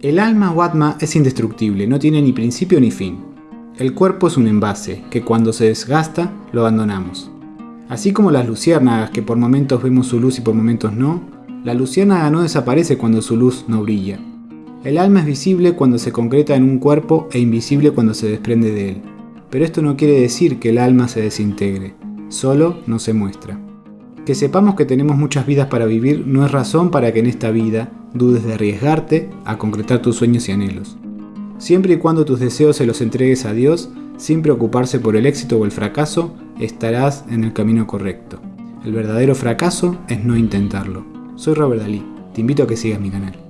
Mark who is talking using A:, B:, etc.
A: El alma o atma es indestructible, no tiene ni principio ni fin. El cuerpo es un envase, que cuando se desgasta, lo abandonamos. Así como las luciérnagas, que por momentos vemos su luz y por momentos no, la luciérnaga no desaparece cuando su luz no brilla. El alma es visible cuando se concreta en un cuerpo e invisible cuando se desprende de él. Pero esto no quiere decir que el alma se desintegre, solo no se muestra. Que sepamos que tenemos muchas vidas para vivir no es razón para que en esta vida dudes de arriesgarte a concretar tus sueños y anhelos. Siempre y cuando tus deseos se los entregues a Dios, sin preocuparse por el éxito o el fracaso, estarás en el camino correcto. El verdadero fracaso es no intentarlo. Soy Robert Dalí, te invito a que sigas mi canal.